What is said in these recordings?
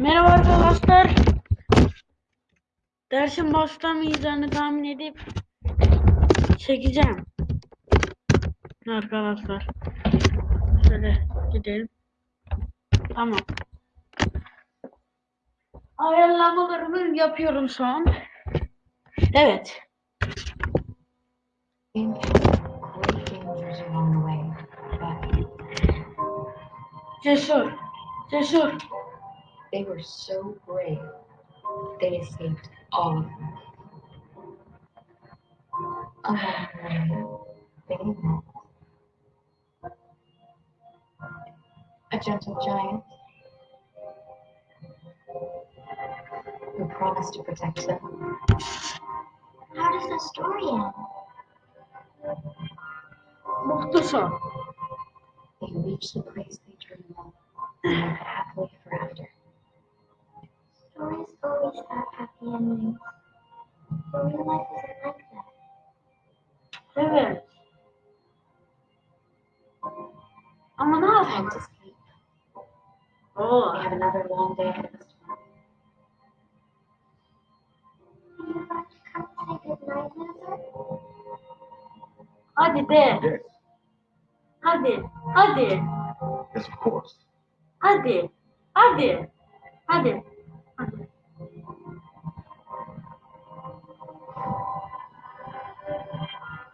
Merhaba arkadaşlar. Dersin başlamayacağını tahmin edip çekeceğim. Arkadaşlar. Şöyle gidelim. Tamam. Ayarlamalarımı yapıyorum şu an. Evet. Cesur. Cesur. They were so brave, they escaped all of them. Along the way, they met a gentle giant who promised to protect them. How does the story end? Muhteşem. They reached the place they dreamed of always have happy endings. But real life isn't like that. Evet. Ama ne Time yapalım? to sleep. Oh, We have another long day ahead of us tomorrow. Are you about to come say goodnight, Mother? Hadi de. Yes, Hadi. Hadi. yes, of course. Hadi. Hadi. Hadi.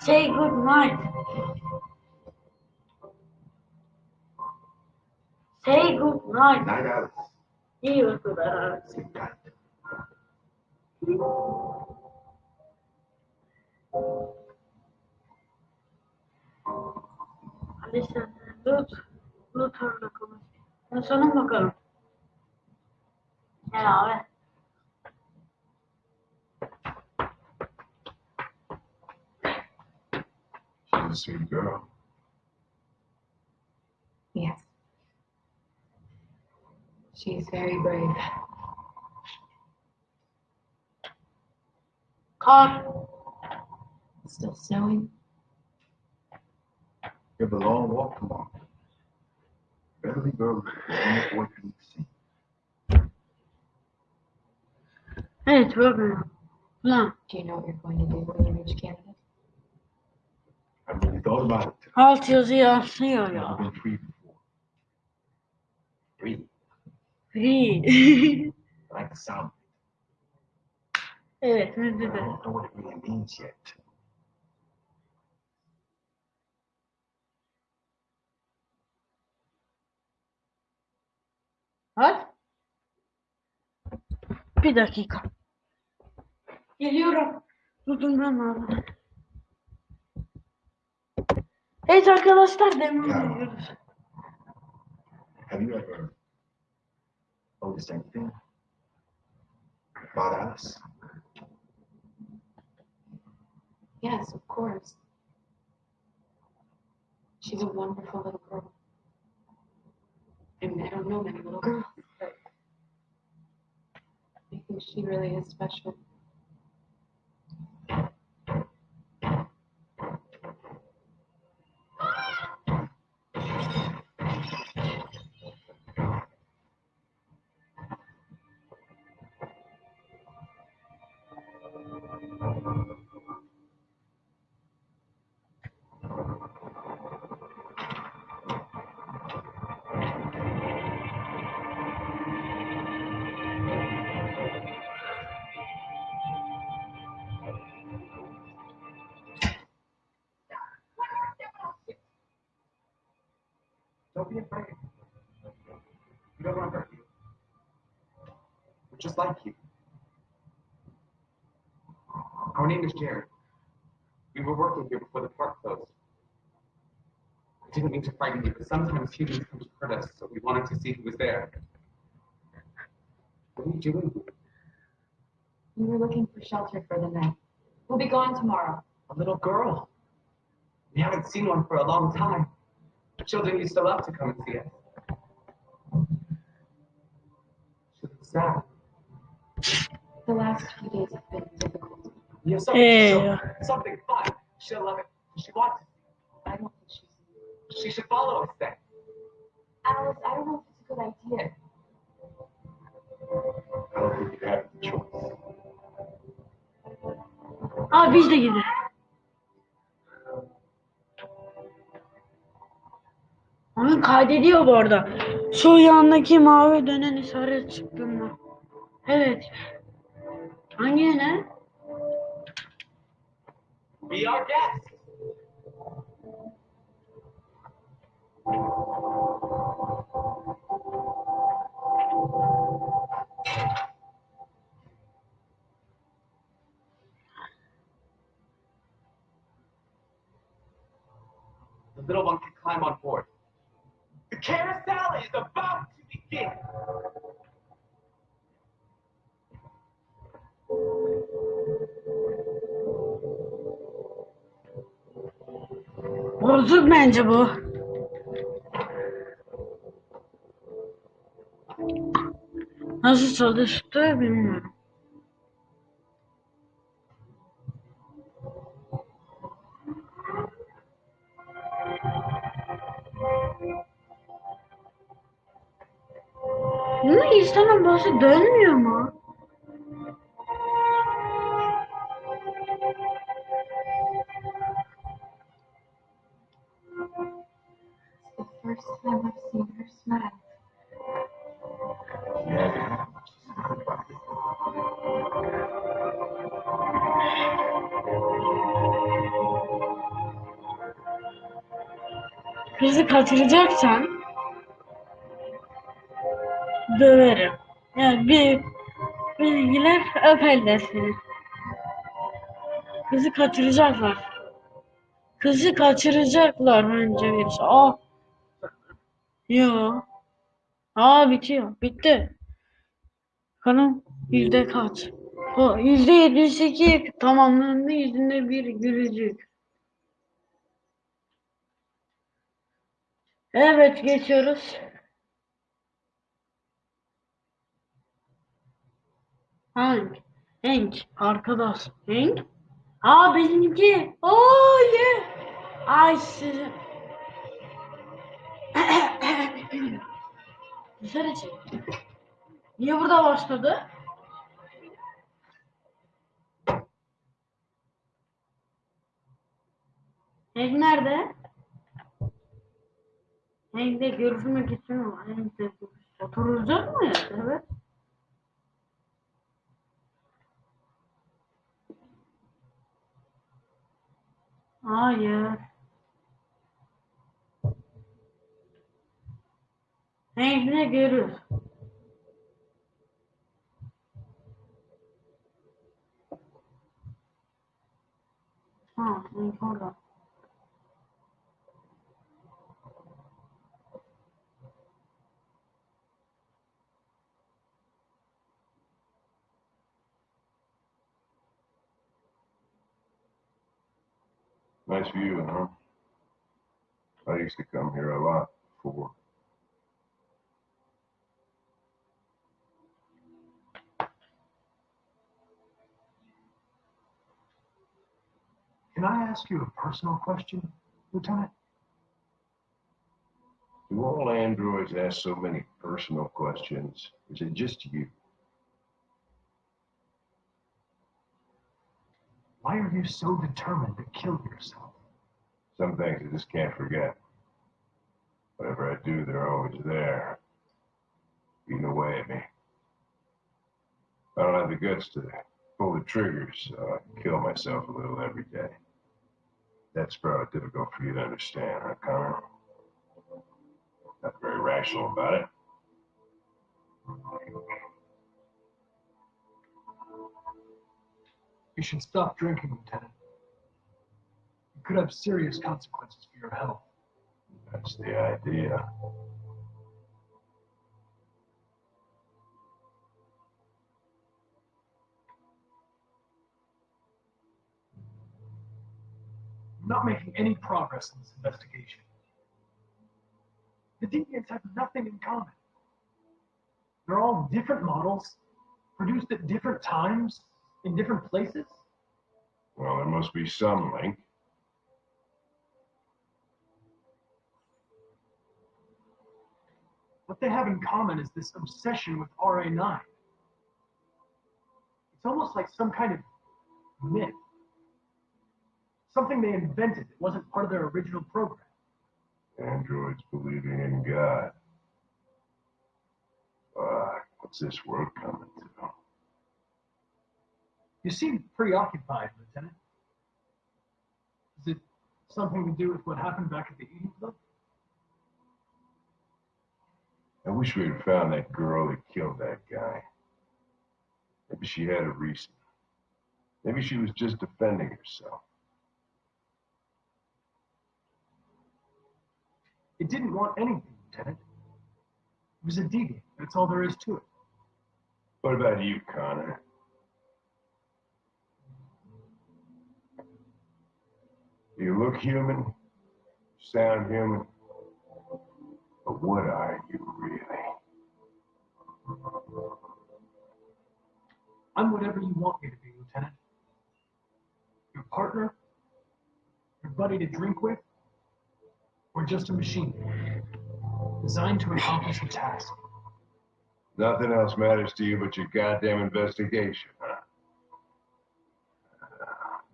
Say good night. Say good night. Night Alice. İyi uykular. Hadi sen Lut. Lut orada konuş. Ben sana bakalım. She's a sweet girl. Yes. She's very brave. Kar. It's still snowing. You have a long walk tomorrow. Better leave early before any boy can see. Evet bakıyorum. Lan. Do you know what you're going to do when you reach Canada? Alt yazı yansıyor ya. Free. Free. like sound. Evet, bence de. Var? Bir dakika. Geliyorum. Dudumdan abi. Evet arkadaşlar devam Ya. ediyoruz. Have you ever noticed anything about Alice? Yes, of course. She's a wonderful little girl. I mean, I don't know many little girls, but I think she really is special. Be afraid. We don't want to hurt you. We're just like you. Our name is Jerry. We were working here before the park closed. I didn't mean to frighten you, but sometimes humans come to hurt us, so we wanted to see who was there. What are you doing here? We were looking for shelter for the night. We'll be gone tomorrow. A little girl. We haven't seen one for a long time. Children used to love to come and see it. She's sad. The last few days have been difficult. Yeah, something, hey. something fun. She'll love it. She wants it. I don't think she's. She should follow us then. Alice, I don't know if it's a good idea. I don't think you have the choice. Aa be de. Oyun kaydediyor bu arada. Şu yandaki mavi dönen işaret çıktı mı? Evet. Hangi ne? Be our guest. The little one can climb on board. Bozuk bence bu. Nasıl çalıştı bilmiyorum. Ama İslam'ın bazı dönmüyor first time I've seen her smile. Kızı kaçıracaksan döverim. Yani bir bilgiler öperler seni. Kızı kaçıracaklar. Kızı kaçıracaklar bence bir şey. Yo. Aa bitiyor. Bitti. Kanım yüzde kaç? O yüzde yetmiş iki tamamlandı. Yüzünde bir gülücük. Evet geçiyoruz. Hank. Hank. Arkadaş. Hank. Aa benimki. Oo ye. Ay sizi. Dışarı çık. Niye burada başladı? Hank nerede? Hank'le görüşmek mi? Hank'le oturacak mı? Evet. Hayır. Orada. Nice view, huh? I used to come here a lot before. Can I ask you a personal question, Lieutenant? Do all androids ask so many personal questions? Is it just you? Why are you so determined to kill yourself? Some things I just can't forget. Whatever I do, they're always there, eating away at me. I don't have the guts to pull the triggers, so I kill myself a little every day. That's probably difficult for you to understand, huh, Connor? Not very rational about it. You should stop drinking, Lieutenant. It could have serious consequences for your health. That's the idea. Not making any progress in this investigation. The deviants have nothing in common. They're all different models, produced at different times, in different places. Well, there must be some link. What they have in common is this obsession with RA9. It's almost like some kind of myth. Something they invented that wasn't part of their original program. Androids believing in God. Fuck, what's this world coming to? You seem preoccupied, Lieutenant. Is it something to do with what happened back at the Eden Club? I wish we had found that girl that killed that guy. Maybe she had a reason. Maybe she was just defending herself. It didn't want anything, Lieutenant. It was a deviant. That's all there is to it. What about you, Connor? You look human, sound human, but what are you really? I'm whatever you want me to be, Lieutenant. Your partner? Your buddy to drink with? Or just a machine? Designed to accomplish a task. Nothing else matters to you but your goddamn investigation, huh?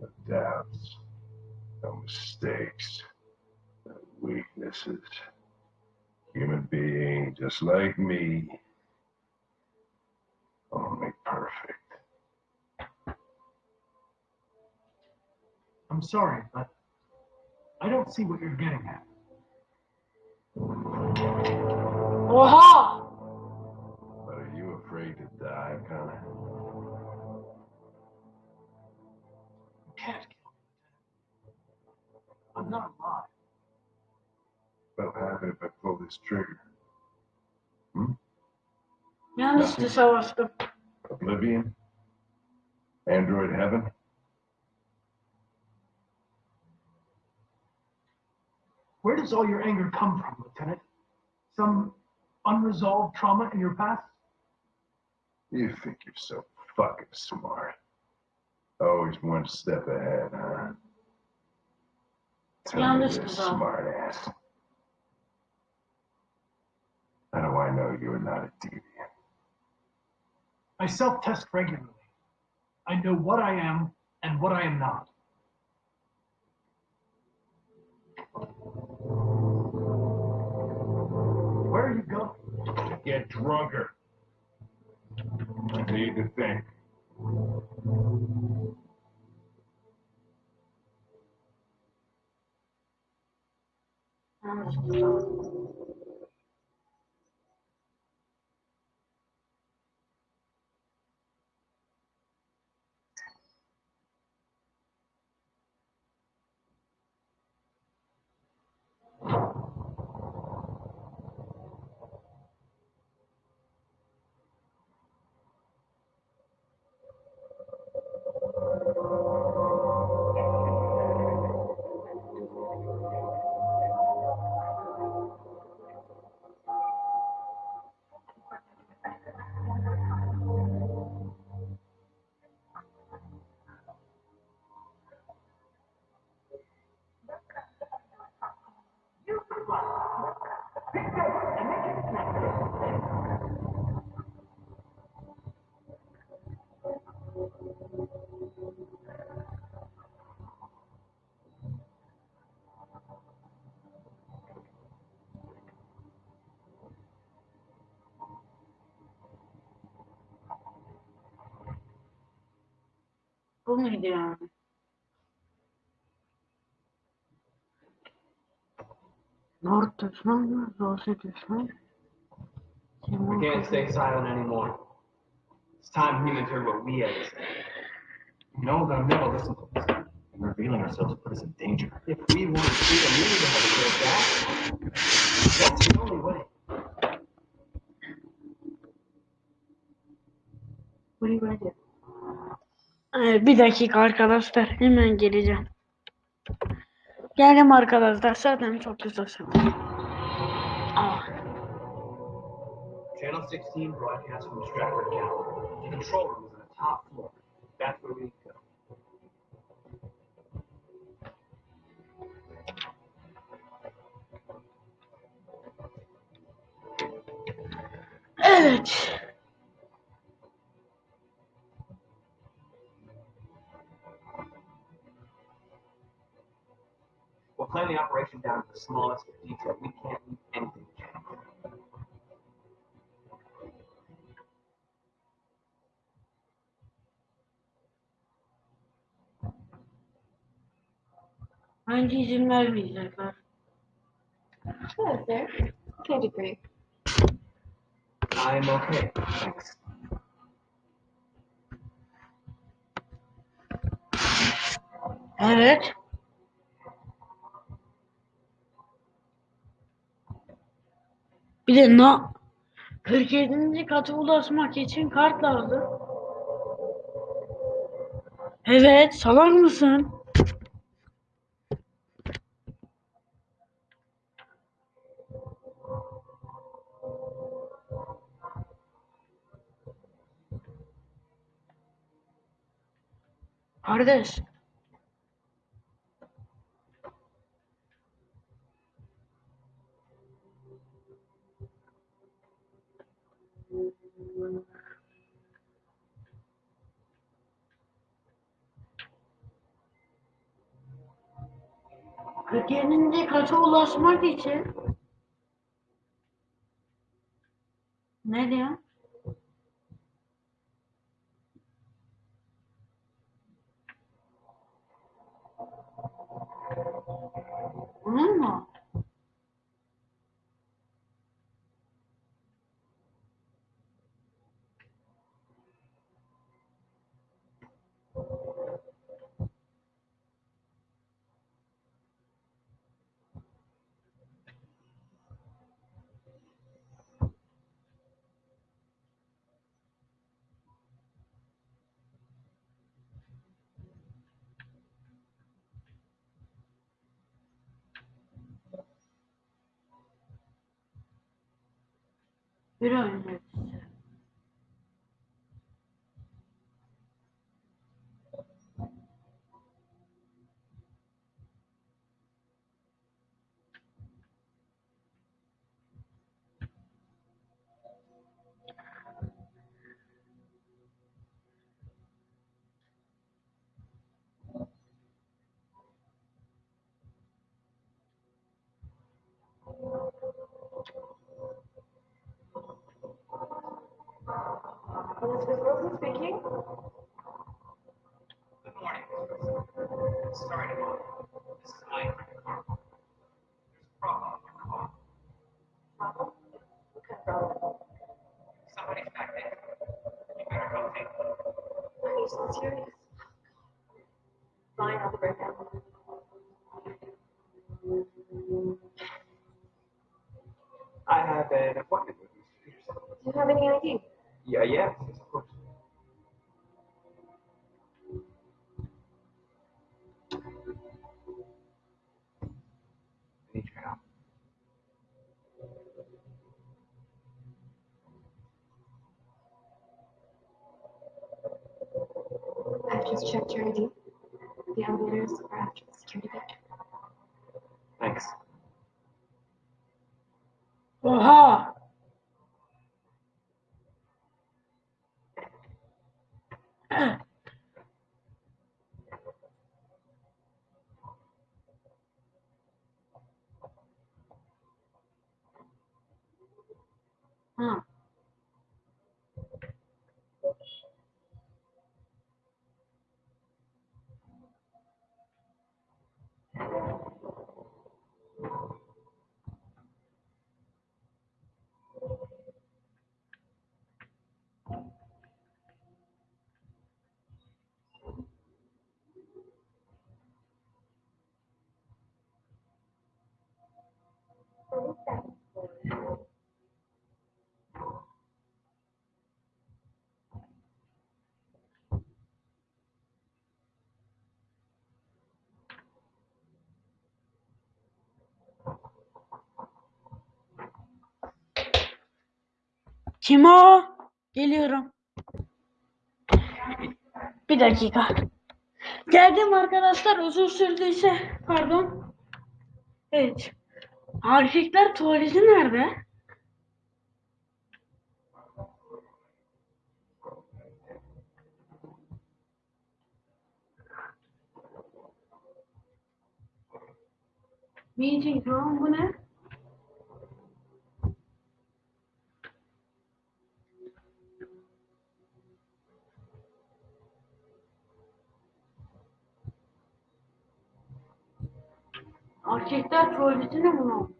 No doubts, no mistakes, no weaknesses. Human being just like me, only perfect. I'm sorry, but I don't see what you're getting at. Oha! But are you afraid to die, Connor? You can't kill me, I'm not alive. What will happen if I pull this trigger? Hmm? Yeah, this is Yanlıştı savaştım. Oblivion? Android heaven? Where does all your anger come from, Lieutenant? Some unresolved trauma in your past? You think you're so fucking smart. Always one step ahead, huh? Tell me Yanlış this, smart ass. How do I know you're not a deviant? I self test regularly. I know what I am and what I am not. Get drunker. I need to think. Como é que? Yani? North düşman, Doğusu düşman. We can't stay silent anymore. It's time for him to hear what we have to say. You know they'll never listen to us. And revealing ourselves put us in danger. If we want freedom, we need to have a good back. That's the only way. What are you gonna do? Ee, bir dakika arkadaşlar hemen geleceğim. Geldim arkadaşlar zaten çok kısa sürdü. 2016 broadcast from Stratford Gallery. The control room was on the top floor. That's where we go. Edge. We'll plan the operation down to the smallest detail. We can't leave anything. Bence izin vermeyecekler. For you. I'm okay. Thanks. Evet. Bir de na 47. kata ulaşmak için kart lazım. Evet, salak mısın? Kardeş. Yedinci kata ulaşmak için ne diyor? Wiederhören peki? Need your help. I've just checked your ID. The elevators are after the security gate. Thanks. Hum. Thank you. Kim o? Geliyorum. Bir dakika. Geldim arkadaşlar. Uzun sürdüyse pardon. Evet. Erkekler tuvaleti nerede? Meeting tamam bu ne? Erkekler tuvaletine mi oldu?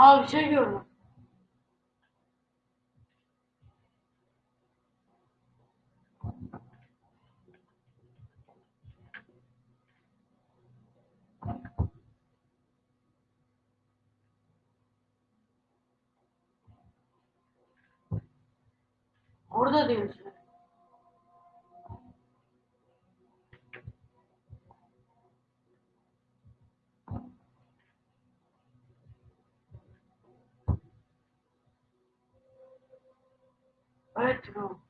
Aa bir şey gördüm. Orada diyorsun. Evet tamam. Oh.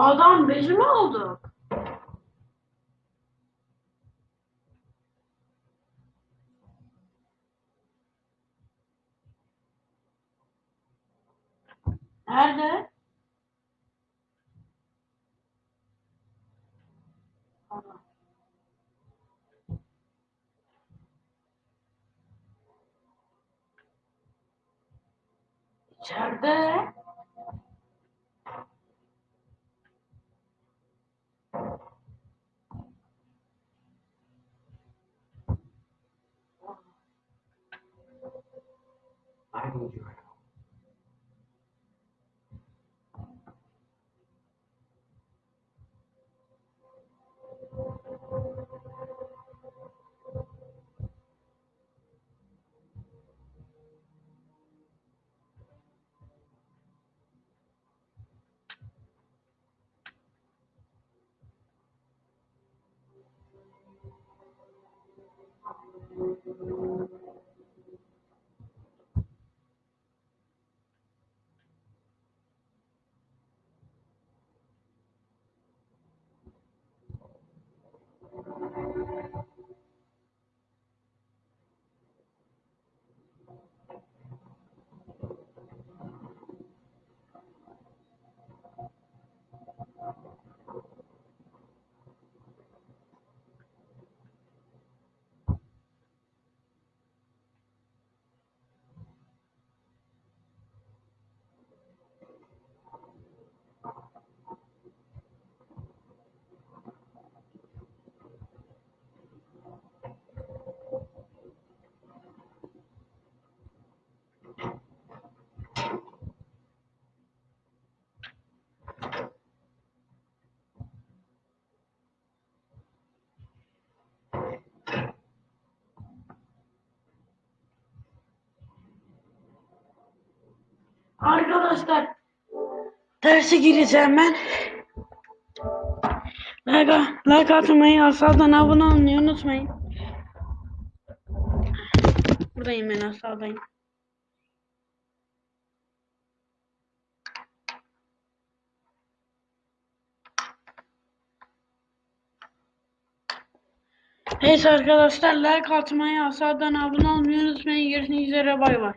Adam bezi mi aldı? Nerede? İçeride. 120円。Derse gireceğim ben. Like, like atmayı, aşağıdan abone olmayı unutmayın. Buradayım ben aşağıdayım. Neyse arkadaşlar like atmayı, aşağıdan abone olmayı unutmayın. Görüşmek üzere bay bay.